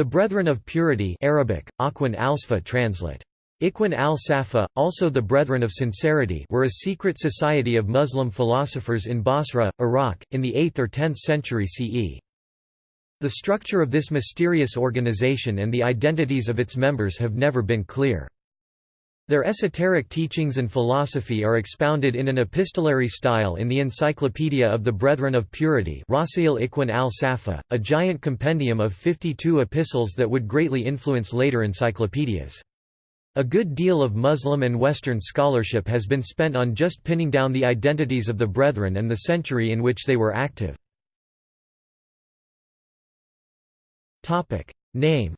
The Brethren of Purity Arabic, Aqwan al translate. Ikhwan al-Safa, also the Brethren of Sincerity were a secret society of Muslim philosophers in Basra, Iraq, in the 8th or 10th century CE. The structure of this mysterious organization and the identities of its members have never been clear. Their esoteric teachings and philosophy are expounded in an epistolary style in the Encyclopedia of the Brethren of Purity al-Safa, a giant compendium of 52 epistles that would greatly influence later encyclopedias. A good deal of Muslim and Western scholarship has been spent on just pinning down the identities of the Brethren and the century in which they were active. Name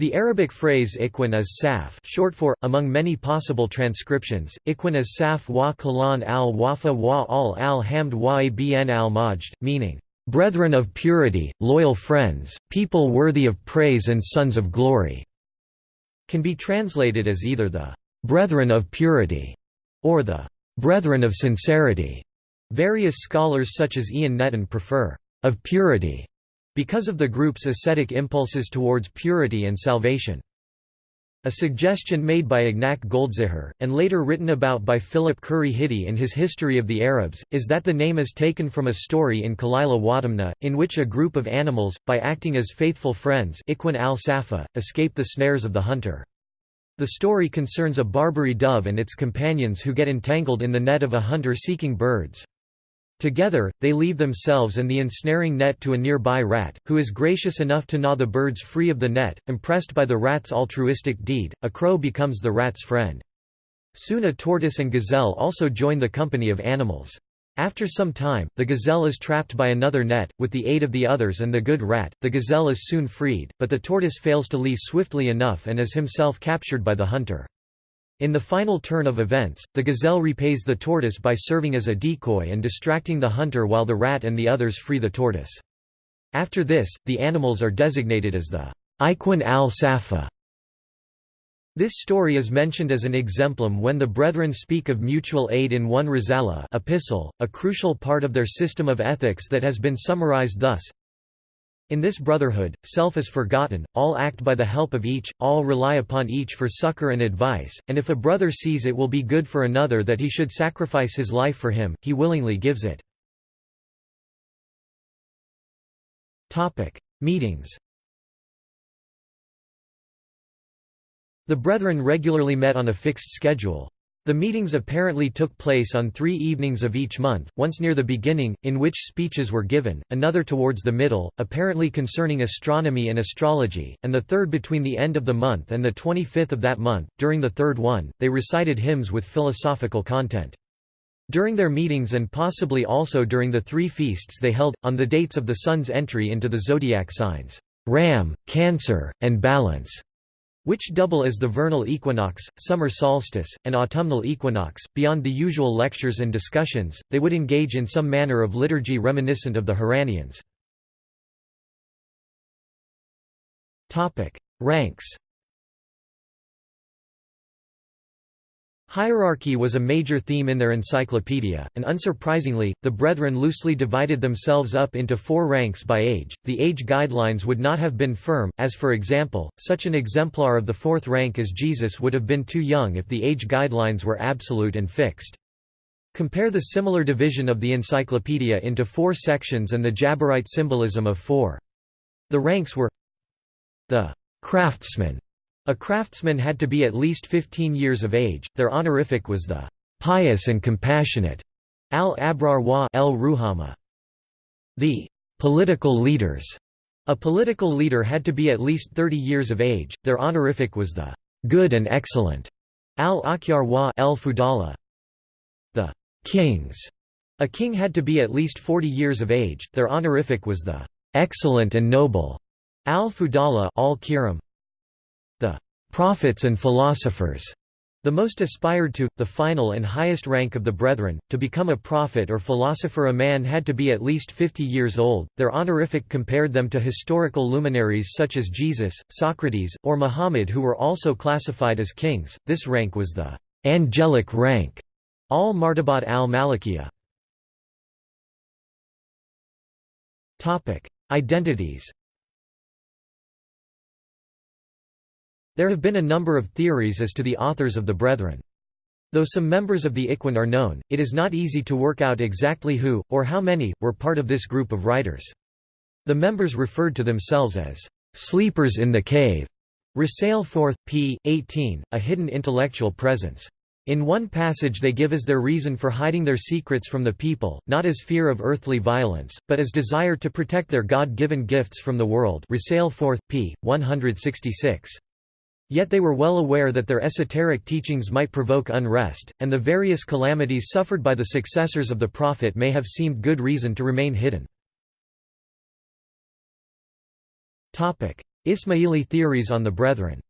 The Arabic phrase ikhwan is saf short for, among many possible transcriptions, ikhwan is saf wa kalan al wafa wa al al hamd wa ibn al majd, meaning, "...brethren of purity, loyal friends, people worthy of praise and sons of glory", can be translated as either the "...brethren of purity", or the "...brethren of sincerity". Various scholars such as Ian Netton prefer "...of purity", because of the group's ascetic impulses towards purity and salvation. A suggestion made by Ignac Goldziher, and later written about by Philip Khuri Hitti in his History of the Arabs, is that the name is taken from a story in Kalila Wadamna, in which a group of animals, by acting as faithful friends al escape the snares of the hunter. The story concerns a Barbary dove and its companions who get entangled in the net of a hunter seeking birds. Together, they leave themselves and the ensnaring net to a nearby rat, who is gracious enough to gnaw the birds free of the net. Impressed by the rat's altruistic deed, a crow becomes the rat's friend. Soon a tortoise and gazelle also join the company of animals. After some time, the gazelle is trapped by another net, with the aid of the others and the good rat, the gazelle is soon freed, but the tortoise fails to leave swiftly enough and is himself captured by the hunter. In the final turn of events, the gazelle repays the tortoise by serving as a decoy and distracting the hunter while the rat and the others free the tortoise. After this, the animals are designated as the Ikhwan al-Safa. This story is mentioned as an exemplum when the Brethren speak of mutual aid in one Risala epistle, a crucial part of their system of ethics that has been summarized thus in this brotherhood, self is forgotten, all act by the help of each, all rely upon each for succor and advice, and if a brother sees it will be good for another that he should sacrifice his life for him, he willingly gives it. Meetings The Brethren regularly met on a fixed schedule. The meetings apparently took place on three evenings of each month, once near the beginning, in which speeches were given, another towards the middle, apparently concerning astronomy and astrology, and the third between the end of the month and the 25th of that month. During the third one, they recited hymns with philosophical content. During their meetings and possibly also during the three feasts they held, on the dates of the sun's entry into the zodiac signs, Ram, Cancer, and Balance, which double as the vernal equinox, summer solstice, and autumnal equinox. Beyond the usual lectures and discussions, they would engage in some manner of liturgy reminiscent of the Harranians. Ranks Hierarchy was a major theme in their encyclopedia, and unsurprisingly, the Brethren loosely divided themselves up into four ranks by age. The age guidelines would not have been firm, as for example, such an exemplar of the fourth rank as Jesus would have been too young if the age guidelines were absolute and fixed. Compare the similar division of the encyclopedia into four sections and the Jabarite symbolism of four. The ranks were the craftsman a craftsman had to be at least 15 years of age. Their honorific was the pious and compassionate al-abrar wa el ruhama. The political leaders. A political leader had to be at least 30 years of age. Their honorific was the good and excellent al-akyar wa el fudala. The kings. A king had to be at least 40 years of age. Their honorific was the excellent and noble al-fudala al-kiram prophets and philosophers. The most aspired to, the final and highest rank of the brethren, to become a prophet or philosopher a man had to be at least 50 years old. Their honorific compared them to historical luminaries such as Jesus, Socrates, or Muhammad who were also classified as kings. This rank was the angelic rank, al-martabat al-malakiya. Identities There have been a number of theories as to the authors of the Brethren. Though some members of the Ikhwan are known, it is not easy to work out exactly who, or how many, were part of this group of writers. The members referred to themselves as sleepers in the cave. Risale 4, p. 18, a hidden intellectual presence. In one passage they give as their reason for hiding their secrets from the people, not as fear of earthly violence, but as desire to protect their God-given gifts from the world Risale 4, p. 166. Yet they were well aware that their esoteric teachings might provoke unrest, and the various calamities suffered by the successors of the Prophet may have seemed good reason to remain hidden. Ismaili theories on the Brethren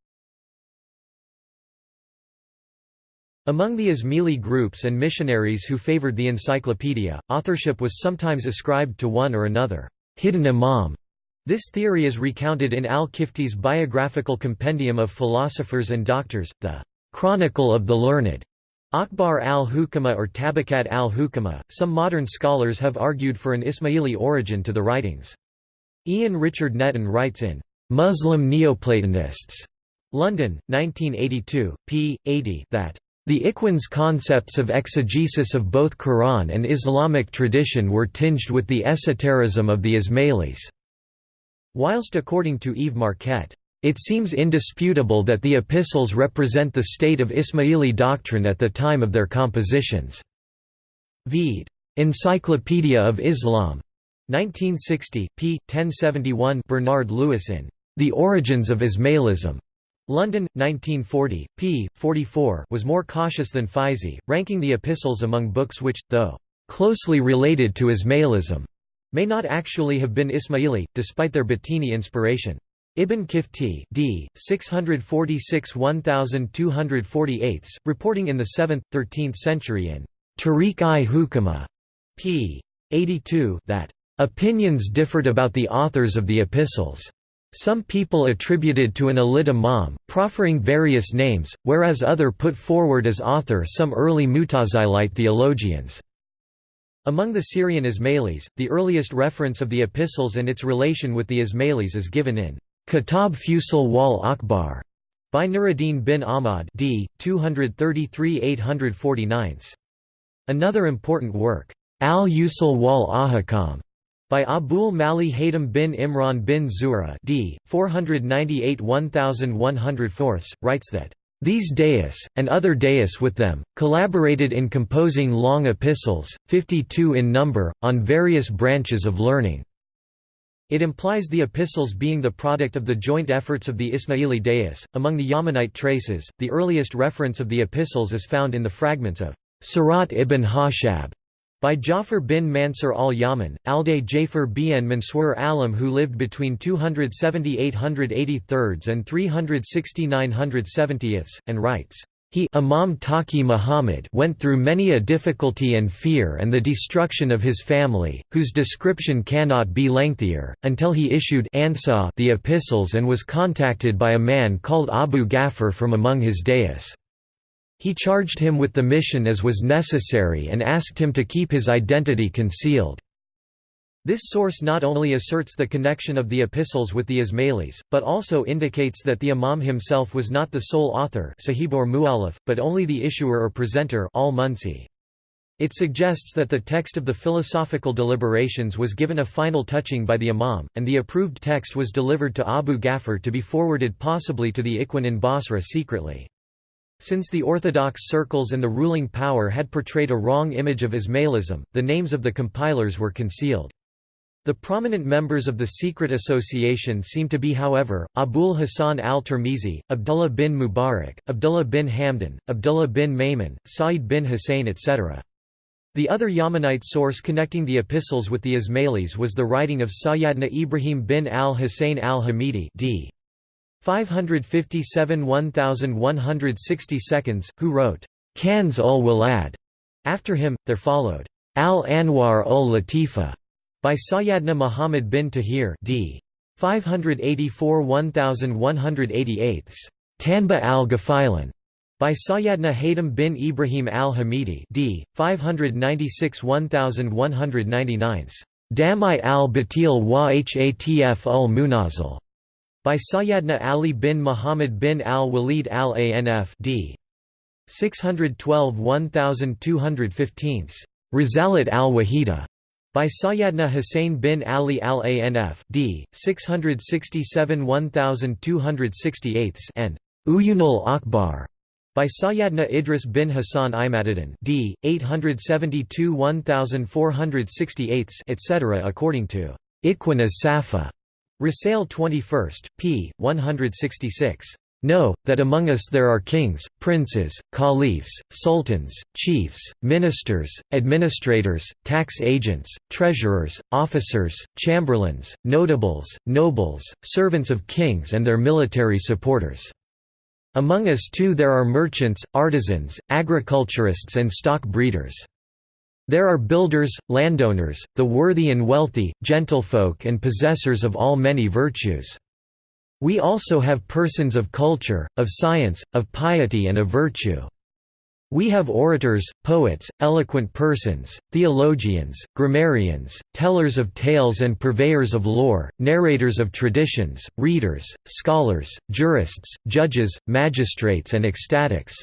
Among the Ismaili groups and missionaries who favored the encyclopedia, authorship was sometimes ascribed to one or another hidden imam this theory is recounted in al-Kifti's biographical compendium of philosophers and doctors, the Chronicle of the Learned. Akbar al-Hukama or Tabakat al-Hukama. Some modern scholars have argued for an Ismaili origin to the writings. Ian Richard Netton writes in Muslim Neoplatonists, London, 1982, p. 80, that the Ikhwan's concepts of exegesis of both Quran and Islamic tradition were tinged with the esotericism of the Ismailis. Whilst according to Yves Marquet, it seems indisputable that the epistles represent the state of Ismaili doctrine at the time of their compositions. Vede. Encyclopedia of Islam. 1960, p. 1071 Bernard Lewis in The Origins of Ismailism. London, 1940, p. 44 was more cautious than Faizi, ranking the epistles among books which, though closely related to Ismailism, may not actually have been Ismaili, despite their Batini inspiration. Ibn Kifti d. 646–1248, reporting in the 7th, 13th century in Tariq-i Hukama p. 82 that, "...opinions differed about the authors of the epistles." Some people attributed to an Alid Imam, proffering various names, whereas other put forward as author some early Mutazilite theologians. Among the Syrian Ismailis, the earliest reference of the epistles and its relation with the Ismailis is given in Kitab Fusul wal Akbar by Nuruddin bin Ahmad d. 233–849. Another important work, Al-Usul wal Ahkam, by Abul Mali Haytham bin Imran bin Zuhra d. 498–1104, writes that these dais, and other dais with them, collaborated in composing long epistles, 52 in number, on various branches of learning. It implies the epistles being the product of the joint efforts of the Ismaili dais. Among the Yamanite traces, the earliest reference of the epistles is found in the fragments of Surat ibn Hashab by Jafar bin Mansur al-Yaman, Alday Jafar bin Mansur Alam who lived between 270 883 and 360 970 and writes, he Imam Taqi Muhammad went through many a difficulty and fear and the destruction of his family, whose description cannot be lengthier, until he issued the epistles and was contacted by a man called Abu Ghaffar from among his dais. He charged him with the mission as was necessary and asked him to keep his identity concealed. This source not only asserts the connection of the epistles with the Ismailis, but also indicates that the Imam himself was not the sole author sahib or but only the issuer or presenter al -Munsi. It suggests that the text of the philosophical deliberations was given a final touching by the Imam, and the approved text was delivered to Abu Ghaffar to be forwarded possibly to the Ikhwan in Basra secretly. Since the orthodox circles and the ruling power had portrayed a wrong image of Ismailism, the names of the compilers were concealed. The prominent members of the secret association seem to be however, Abul Hassan al-Tirmizi, Abdullah bin Mubarak, Abdullah bin Hamdan, Abdullah bin Maymun, Sa'id bin Hussein etc. The other Yamanite source connecting the epistles with the Ismailis was the writing of Sayyadna Ibrahim bin al-Husayn al-Hamidi d. 557 1160 seconds, who wrote, Kanz ul Walad. After him, there followed, Al Anwar ul Latifa, by Sayyadna Muhammad bin Tahir d. 584 1188. Tanba al Ghafilan, by Sayyadna Haytham bin Ibrahim al Hamidi d. 596 1199. Damai al-Batil wa Hatf ul Munazil by Sayyadna Ali bin Muhammad bin al-Walid al-Anf d. 612 1215 Risalat al-Wahida by Sayyadna Hussein bin Ali al-Anf d. 667 1268 and Uyunul Akbar by Sayyadna Idris bin Hassan Imaduddin d. 872 1468 etc. according to Ikhwan as-Safa Risail 21st, p. 166. Know, that among us there are kings, princes, caliphs, sultans, chiefs, ministers, administrators, tax agents, treasurers, officers, chamberlains, notables, nobles, servants of kings and their military supporters. Among us too there are merchants, artisans, agriculturists and stock breeders. There are builders, landowners, the worthy and wealthy, gentlefolk and possessors of all many virtues. We also have persons of culture, of science, of piety and of virtue. We have orators, poets, eloquent persons, theologians, grammarians, tellers of tales and purveyors of lore, narrators of traditions, readers, scholars, jurists, judges, magistrates and ecstatics.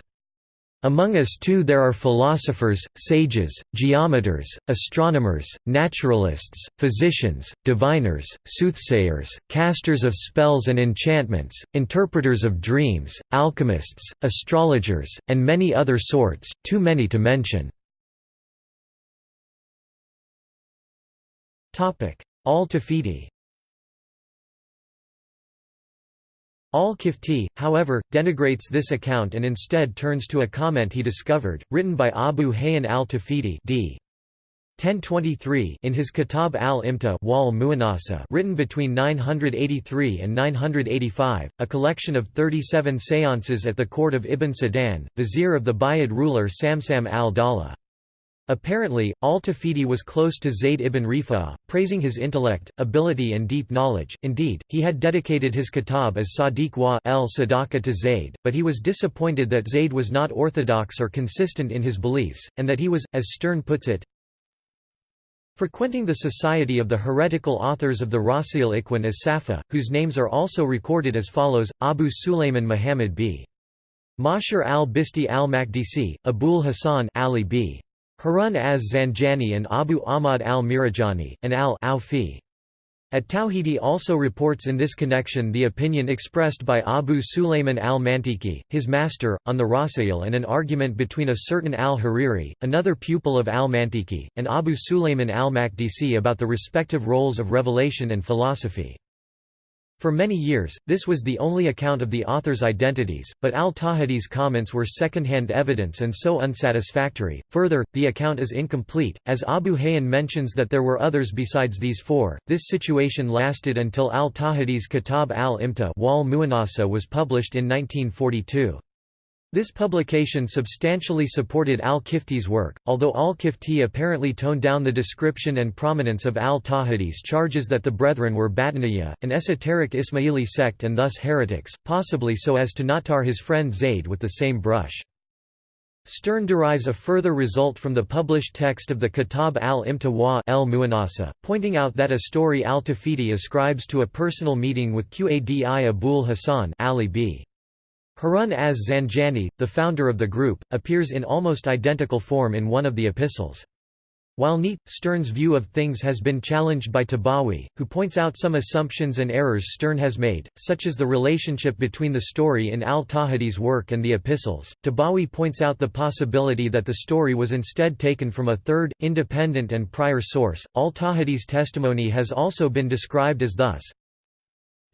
Among us too there are philosophers, sages, geometers, astronomers, naturalists, physicians, diviners, soothsayers, casters of spells and enchantments, interpreters of dreams, alchemists, astrologers, and many other sorts, too many to mention. Al-Tawhidi Al-Kifti, however, denigrates this account and instead turns to a comment he discovered, written by Abu Hayyan al-Tawhidi d. 1023 in his Kitab al-Imta written between 983 and 985, a collection of 37 seances at the court of Ibn Sadan, vizier of the Buyid ruler Samsam al-Dawla. Apparently, al-Tawhidi was close to Zayd ibn Rifa'ah, praising his intellect, ability and deep knowledge, indeed, he had dedicated his kitab as Sadiq wa el Sadaqa to Zayd, but he was disappointed that Zayd was not orthodox or consistent in his beliefs, and that he was, as Stern puts it, frequenting the society of the heretical authors of the Rasail Ikhwan as Safa, whose names are also recorded as follows, Abu Sulayman Muhammad b. Mashar al-Bisti al-Makdisi, Abul Hasan Ali b. Harun az-Zanjani and Abu Ahmad al-Mirajani, and al-Awfi. At-Tawhidi also reports in this connection the opinion expressed by Abu Sulayman al-Mantiki, his master, on the Rasail and an argument between a certain al-Hariri, another pupil of al-Mantiki, and Abu Sulayman al-Makdisi about the respective roles of revelation and philosophy. For many years, this was the only account of the authors' identities, but al-Tawhidi's comments were second-hand evidence and so unsatisfactory. Further, the account is incomplete, as Abu Hayyan mentions that there were others besides these four. This situation lasted until al-Tawhidi's Kitab al-Imta was published in 1942. This publication substantially supported al-Kifti's work, although al-Kifti apparently toned down the description and prominence of al-Tawhidi's charges that the Brethren were Batiniya, an esoteric Ismaili sect and thus heretics, possibly so as to not tar his friend Zayd with the same brush. Stern derives a further result from the published text of the Kitab al-Imta wa el pointing out that a story al-Tawhidi ascribes to a personal meeting with Qadi Abul Hasan Ali b. Harun az-Zanjani, the founder of the group, appears in almost identical form in one of the epistles. While neat, Stern's view of things has been challenged by Tibawi, who points out some assumptions and errors Stern has made, such as the relationship between the story in al-Tawhidi's work and the epistles. Tibawi points out the possibility that the story was instead taken from a third, independent and prior source. Al-Tawhidi's testimony has also been described as thus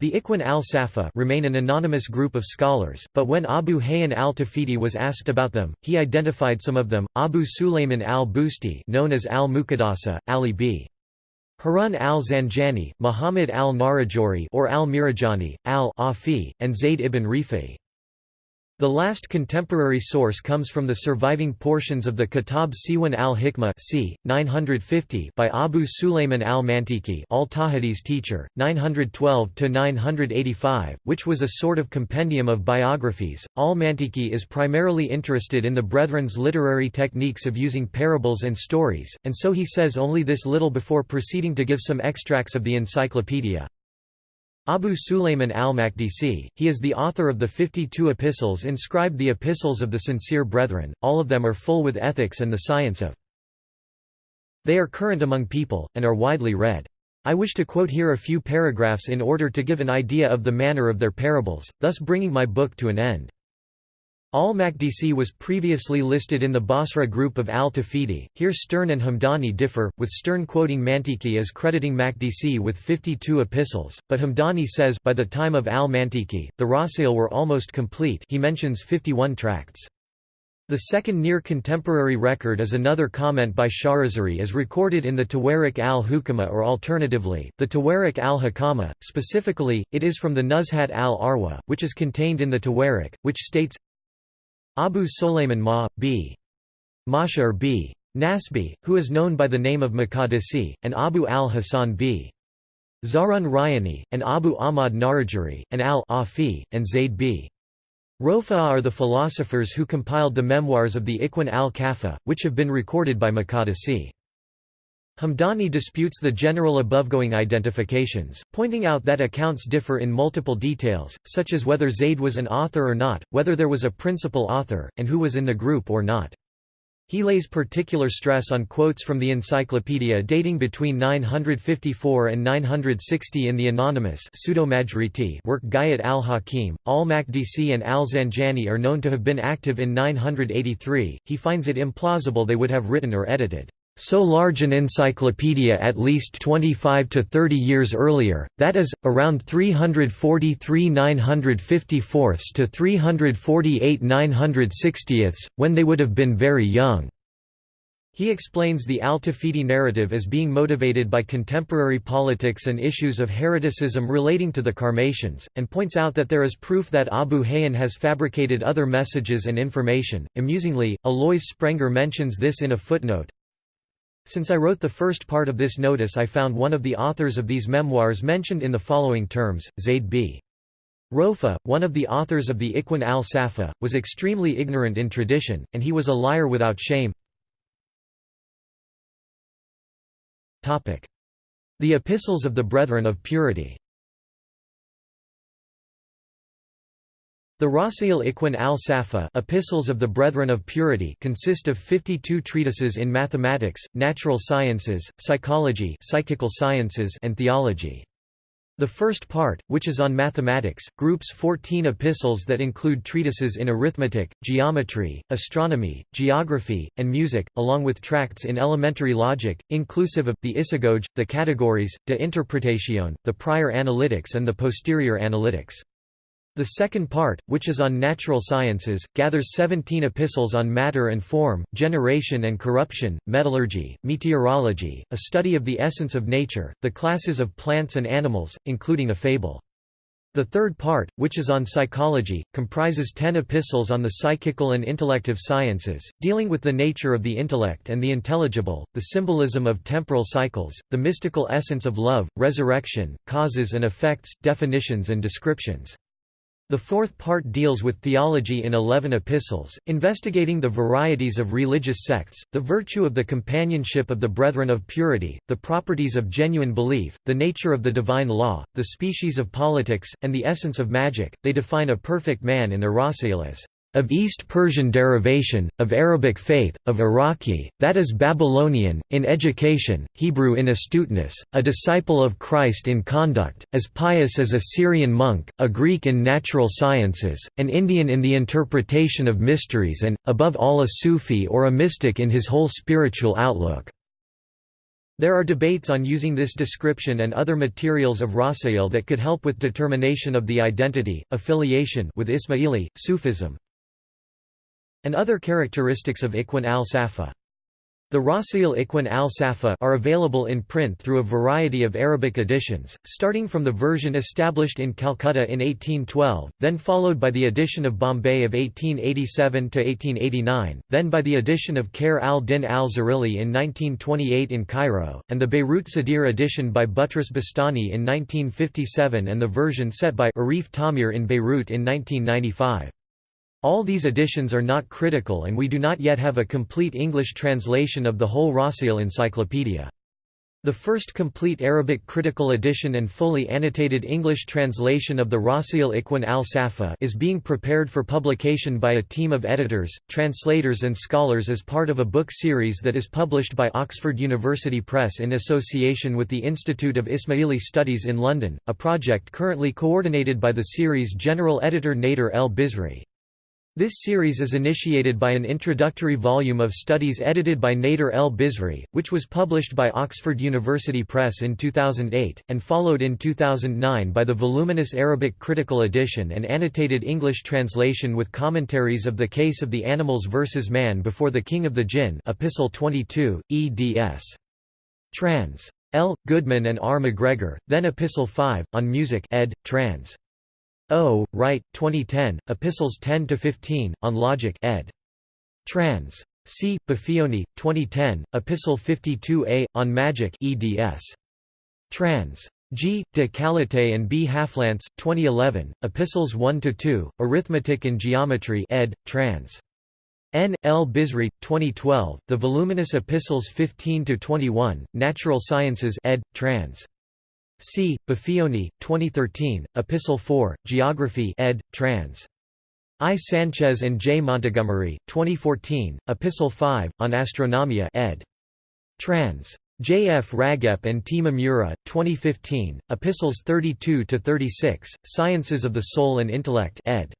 the Ikhwan al-Safa remain an anonymous group of scholars, but when Abu Hayyan al-Tawhidi was asked about them, he identified some of them, Abu Sulayman al-Busti known as al-Muqaddasa, Ali b. Harun al-Zanjani, Muhammad al-Narajori or al-Mirajani, al-Afi, and Zayd ibn Rifai. The last contemporary source comes from the surviving portions of the Kitab Siwan al-Hikmah c. 950 by Abu Sulayman al-Mantiki al-Tawhidi's teacher, 912–985, which was a sort of compendium of biographies. Al-Mantiki is primarily interested in the Brethren's literary techniques of using parables and stories, and so he says only this little before proceeding to give some extracts of the encyclopedia. Abu Sulayman al-Makdisi, he is the author of the 52 epistles inscribed the Epistles of the Sincere Brethren, all of them are full with ethics and the science of. They are current among people, and are widely read. I wish to quote here a few paragraphs in order to give an idea of the manner of their parables, thus bringing my book to an end. Al-Makdisi was previously listed in the Basra group of al-Tawhidi, here Stern and Hamdani differ, with Stern quoting Mantiki as crediting Makdisi with 52 epistles, but Hamdani says by the time of al-Mantiki, the Rasail were almost complete. He mentions 51 tracts. The second near-contemporary record is another comment by Sharazari as recorded in the Tawarik al-Hukama or alternatively, the Tawarik al-Hakama, specifically, it is from the Nuzhat al-Arwa, which is contained in the Tawarik, which states Abu Sulayman Ma. b. Mashar b. Nasbi, who is known by the name of Makadisi, and Abu al-Hasan b. Zarun Rayani, and Abu Ahmad Narajuri, and al-Afi, and Zayd b. Rofa'a are the philosophers who compiled the memoirs of the Ikhwan al-Safa, which have been recorded by Makadisi. Hamdani disputes the general abovegoing identifications, pointing out that accounts differ in multiple details, such as whether Zayd was an author or not, whether there was a principal author, and who was in the group or not. He lays particular stress on quotes from the encyclopedia dating between 954 and 960 in the anonymous work Ghayat al-Hakim. Al-Makdisi and al-Zanjani are known to have been active in 983, he finds it implausible they would have written or edited so large an encyclopedia at least 25 to 30 years earlier, that is, around 343 954 to 348 960 when they would have been very young. He explains the Al-Tawhidi narrative as being motivated by contemporary politics and issues of hereticism relating to the Karmatians, and points out that there is proof that Abu Hayyan has fabricated other messages and information. Amusingly, Alois Sprenger mentions this in a footnote, since I wrote the first part of this notice I found one of the authors of these memoirs mentioned in the following terms, Zayd b. Rofa, one of the authors of the Ikhwan al-Safa, was extremely ignorant in tradition, and he was a liar without shame. The Epistles of the Brethren of Purity The Rasail Ikhwan al-Safa Epistles of the Brethren of Purity consist of 52 treatises in mathematics, natural sciences, psychology psychical sciences and theology. The first part, which is on mathematics, groups 14 epistles that include treatises in arithmetic, geometry, astronomy, geography, and music, along with tracts in elementary logic, inclusive of, the isagoge, the categories, de interpretation, the prior analytics and the posterior analytics. The second part, which is on natural sciences, gathers 17 epistles on matter and form, generation and corruption, metallurgy, meteorology, a study of the essence of nature, the classes of plants and animals, including a fable. The third part, which is on psychology, comprises ten epistles on the psychical and intellective sciences, dealing with the nature of the intellect and the intelligible, the symbolism of temporal cycles, the mystical essence of love, resurrection, causes and effects, definitions and descriptions. The fourth part deals with theology in eleven epistles, investigating the varieties of religious sects, the virtue of the companionship of the brethren of purity, the properties of genuine belief, the nature of the divine law, the species of politics, and the essence of magic. They define a perfect man in as of East Persian derivation, of Arabic faith, of Iraqi, that is Babylonian, in education, Hebrew in astuteness, a disciple of Christ in conduct, as pious as a Syrian monk, a Greek in natural sciences, an Indian in the interpretation of mysteries and, above all a Sufi or a mystic in his whole spiritual outlook. There are debates on using this description and other materials of Rasail that could help with determination of the identity, affiliation with Ismaili, Sufism, and other characteristics of Ikhwan al-Safa. The Rasail Ikhwan al-Safa are available in print through a variety of Arabic editions, starting from the version established in Calcutta in 1812, then followed by the edition of Bombay of 1887 to 1889, then by the edition of Khair al-Din al-Zarili in 1928 in Cairo, and the Beirut Sadir edition by Butros Bastani in 1957 and the version set by Arif Tamir in Beirut in 1995. All these editions are not critical and we do not yet have a complete English translation of the whole Rasail encyclopedia. The first complete Arabic critical edition and fully annotated English translation of the Rasail Ikhwan al-Safa is being prepared for publication by a team of editors, translators and scholars as part of a book series that is published by Oxford University Press in association with the Institute of Ismaili Studies in London, a project currently coordinated by the series general editor Nader El Bizri. This series is initiated by an introductory volume of studies edited by Nader El Bizri, which was published by Oxford University Press in 2008, and followed in 2009 by the voluminous Arabic critical edition and annotated English translation with commentaries of the case of the animals versus man before the king of the jinn Epistle 22, eds. Trans. L. Goodman and R. McGregor, then Epistle 5, on music ed. Trans. O. Wright, 2010, Epistles 10–15, on Logic ed. Trans. C. Baffioni, 2010, Epistle 52a, on Magic eds. Trans. G. de Callataÿ and B. Halflance, 2011, Epistles 1–2, Arithmetic and Geometry ed. Trans. N. L. Bizri, 2012, The Voluminous Epistles 15–21, Natural Sciences ed. Trans. C. Baffioni, 2013, Epistle 4, Geography ed. Trans. I. Sanchez and J. Montgomery, 2014, Epistle 5, on Astronomia ed. Trans. J. F. Ragep and T. Mamura, 2015, Epistles 32–36, Sciences of the Soul and Intellect ed.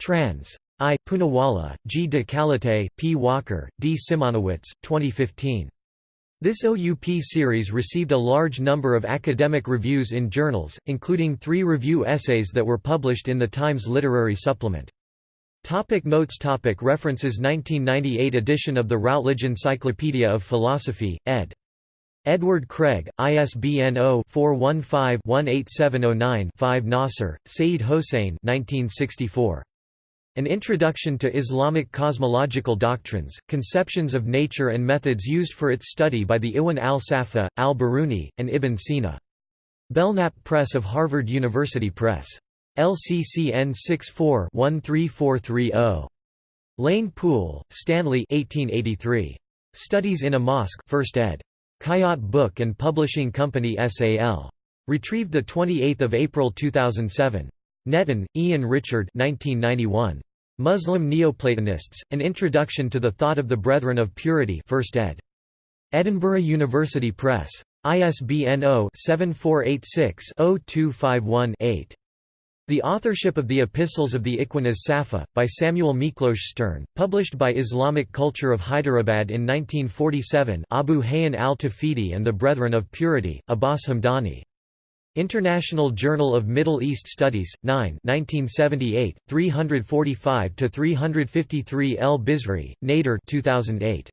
Trans. I. Poonawalla, G. de Callataÿ, P. Walker, D. Simonowitz, 2015. This OUP series received a large number of academic reviews in journals, including three review essays that were published in the Times Literary Supplement. Topic notes topic References 1998 edition of the Routledge Encyclopedia of Philosophy, ed. Edward Craig, ISBN 0-415-18709-5 Nasr, Saeed Hossein 1964. An Introduction to Islamic Cosmological Doctrines, Conceptions of Nature and Methods Used for Its Study by the Ikhwan al-Safa, al-Biruni, and Ibn Sina. Belknap Press of Harvard University Press. LCCN 64-13430. Lane Poole, Stanley 1883. Studies in a Mosque 1st ed. Khayat Book and Publishing Company SAL. Retrieved 28 April 2007. Netton, Ian Richard 1991. Muslim Neoplatonists, An Introduction to the Thought of the Brethren of Purity 1st ed. Edinburgh University Press. ISBN 0-7486-0251-8. The authorship of the Epistles of the Ikhwan as-Safa, by Samuel Miklos Stern, published by Islamic Culture of Hyderabad in 1947 Abu Hayyan al-Tawhidi and the Brethren of Purity, Abbas Hamdani. International Journal of Middle East Studies, 9 1978, 345–353 El Bizri, Nader 2008.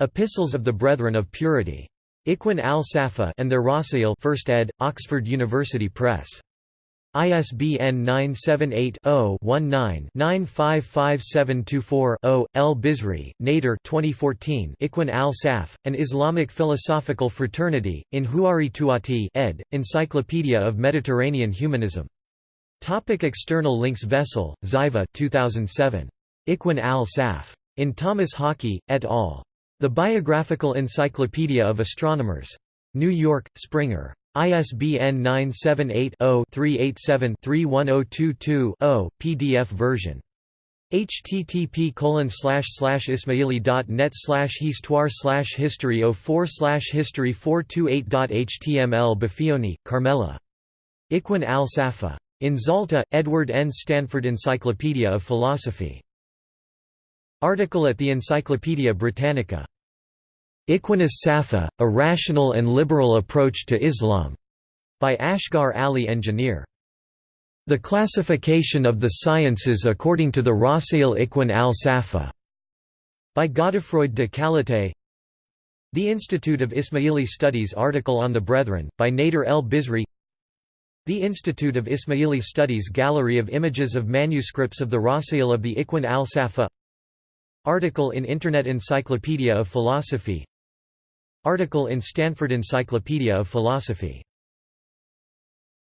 Epistles of the Brethren of Purity. Ikhwan al-Safa and their Rasail 1st ed., Oxford University Press. ISBN 978-0-19-955724-0. El Bizri, Nader 2014 Ikhwan al-Saf, An Islamic Philosophical Fraternity, in Huari Tuati ed., Encyclopedia of Mediterranean Humanism. Topic external links Vessel, Ziva 2007. Ikhwan al-Saf. In Thomas Hockey, et al. The Biographical Encyclopedia of Astronomers. New York, Springer. ISBN 978-0-387-31022-0, PDF version. http colon slash slash ismaili.net slash histoire oh slash history 04 history 428.html Baffioni, Carmela. Ikhwan al-Safa. In Zalta, Edward N. Stanford Encyclopedia of Philosophy. Article at the Encyclopaedia Britannica Ikhwan as-Safa, A Rational and Liberal Approach to Islam, by Asghar Ali Engineer. The Classification of the Sciences According to the Rasail Ikhwan al-Safa, by Godefroid de Callataÿ. The Institute of Ismaili Studies article on the Brethren, by Nader el Bizri. The Institute of Ismaili Studies Gallery of images of manuscripts of the Rasail of the Ikhwan al-Safa Article in Internet Encyclopedia of Philosophy Article in Stanford Encyclopedia of Philosophy